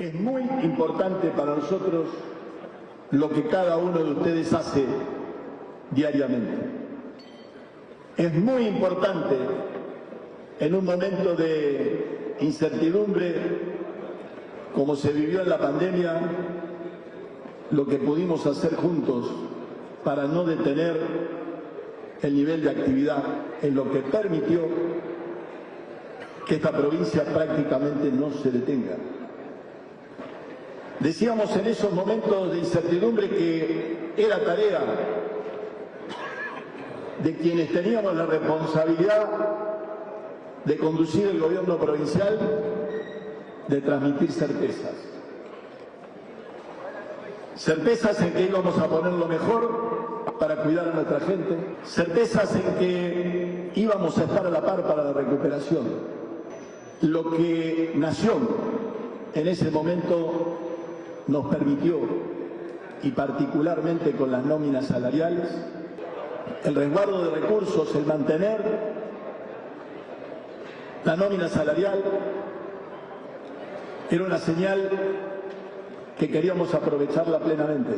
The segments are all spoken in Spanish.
Es muy importante para nosotros lo que cada uno de ustedes hace diariamente. Es muy importante en un momento de incertidumbre como se vivió en la pandemia, lo que pudimos hacer juntos para no detener el nivel de actividad en lo que permitió que esta provincia prácticamente no se detenga. Decíamos en esos momentos de incertidumbre que era tarea de quienes teníamos la responsabilidad de conducir el gobierno provincial, de transmitir certezas. Certezas en que íbamos a poner lo mejor para cuidar a nuestra gente, certezas en que íbamos a estar a la par para la recuperación. Lo que Nación en ese momento nos permitió, y particularmente con las nóminas salariales, el resguardo de recursos, el mantener la nómina salarial, era una señal que queríamos aprovecharla plenamente.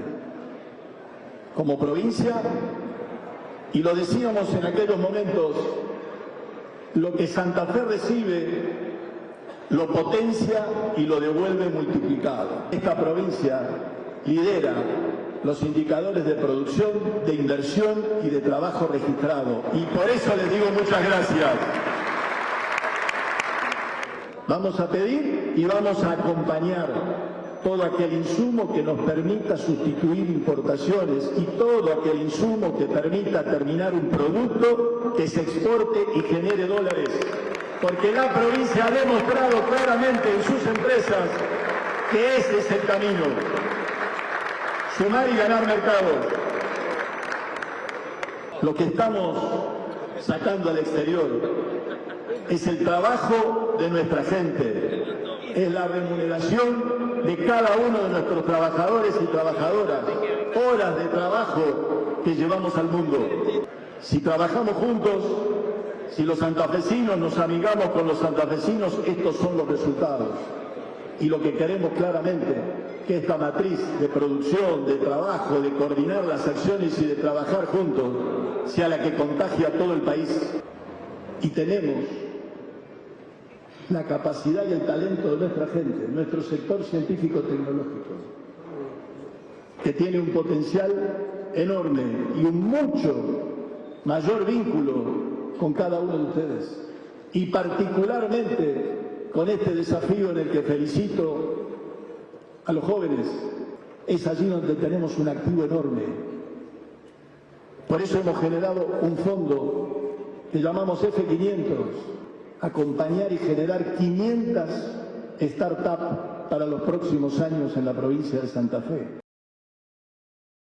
Como provincia y lo decíamos en aquellos momentos, lo que Santa Fe recibe lo potencia y lo devuelve multiplicado. Esta provincia lidera los indicadores de producción, de inversión y de trabajo registrado. Y por eso les digo muchas gracias. Vamos a pedir y vamos a acompañar todo aquel insumo que nos permita sustituir importaciones y todo aquel insumo que permita terminar un producto que se exporte y genere dólares porque la provincia ha demostrado claramente en sus empresas que ese es el camino. Sumar y ganar mercado. Lo que estamos sacando al exterior es el trabajo de nuestra gente, es la remuneración de cada uno de nuestros trabajadores y trabajadoras, horas de trabajo que llevamos al mundo. Si trabajamos juntos, si los santafesinos nos amigamos con los santafesinos, estos son los resultados. Y lo que queremos claramente, que esta matriz de producción, de trabajo, de coordinar las acciones y de trabajar juntos, sea la que contagie a todo el país. Y tenemos la capacidad y el talento de nuestra gente, nuestro sector científico-tecnológico, que tiene un potencial enorme y un mucho mayor vínculo con cada uno de ustedes y particularmente con este desafío en el que felicito a los jóvenes. Es allí donde tenemos un activo enorme. Por eso hemos generado un fondo que llamamos F500, acompañar y generar 500 startups para los próximos años en la provincia de Santa Fe.